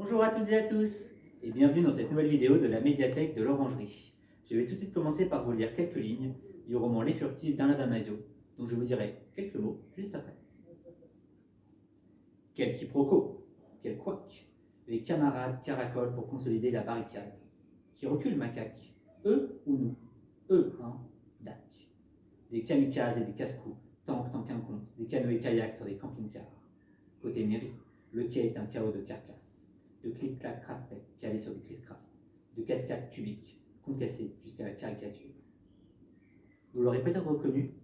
Bonjour à toutes et à tous et bienvenue dans cette nouvelle vidéo de la médiathèque de l'Orangerie. Je vais tout de suite commencer par vous lire quelques lignes du roman Les Furtifs d'Alain Damasio, dont je vous dirai quelques mots juste après. Quel quiproquo, quel couac, les camarades caracolent pour consolider la barricade. Qui recule, macaque Eux ou nous? Eux, hein Dac. Des kamikazes et des casse-coups, tank tant qu'un compte, des canoës kayaks sur des camping-cars. Côté mairie, le quai est un chaos de carcasses, de clic-clac craspec calés sur des criss-craft, de 4x4 cubiques, concassés jusqu'à la caricature. Vous l'aurez peut-être reconnu,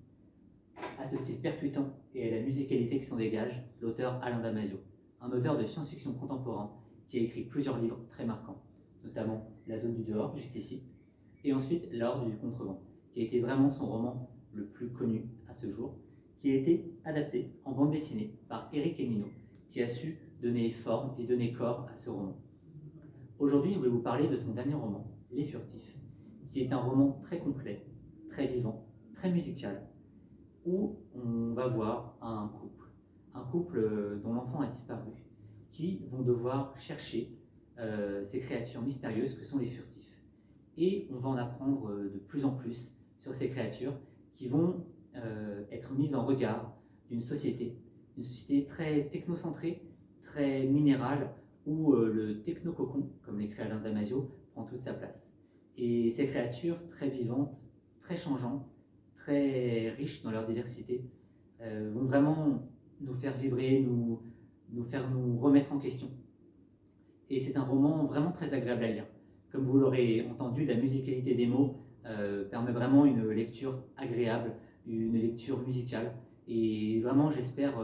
à ce style percutant et à la musicalité qui s'en dégage, l'auteur Alain Damasio, un auteur de science-fiction contemporain qui a écrit plusieurs livres très marquants, notamment La zone du dehors, juste ici, et ensuite L'ordre du contrevent, qui a été vraiment son roman le plus connu à ce jour, qui a été adapté en bande dessinée par Eric Enino, qui a su donner forme et donner corps à ce roman. Aujourd'hui, je voulais vous parler de son dernier roman, Les Furtifs, qui est un roman très complet, très vivant, très musical, où on va voir un couple, un couple euh, dont l'enfant a disparu, qui vont devoir chercher euh, ces créatures mystérieuses que sont les furtifs. Et on va en apprendre euh, de plus en plus sur ces créatures qui vont être mise en regard d'une société, une société très technocentrée, très minérale, où euh, le technococon, comme l'écrit Alain Damasio, prend toute sa place. Et ces créatures très vivantes, très changeantes, très riches dans leur diversité, euh, vont vraiment nous faire vibrer, nous, nous faire nous remettre en question. Et c'est un roman vraiment très agréable à lire. Comme vous l'aurez entendu, la musicalité des mots euh, permet vraiment une lecture agréable, une lecture musicale. Et vraiment, j'espère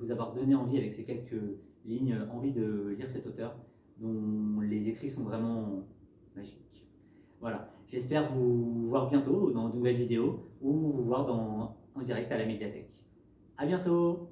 vous avoir donné envie avec ces quelques lignes, envie de lire cet auteur dont les écrits sont vraiment magiques. Voilà, j'espère vous voir bientôt dans de nouvelles vidéos ou vous voir en direct à la médiathèque. À bientôt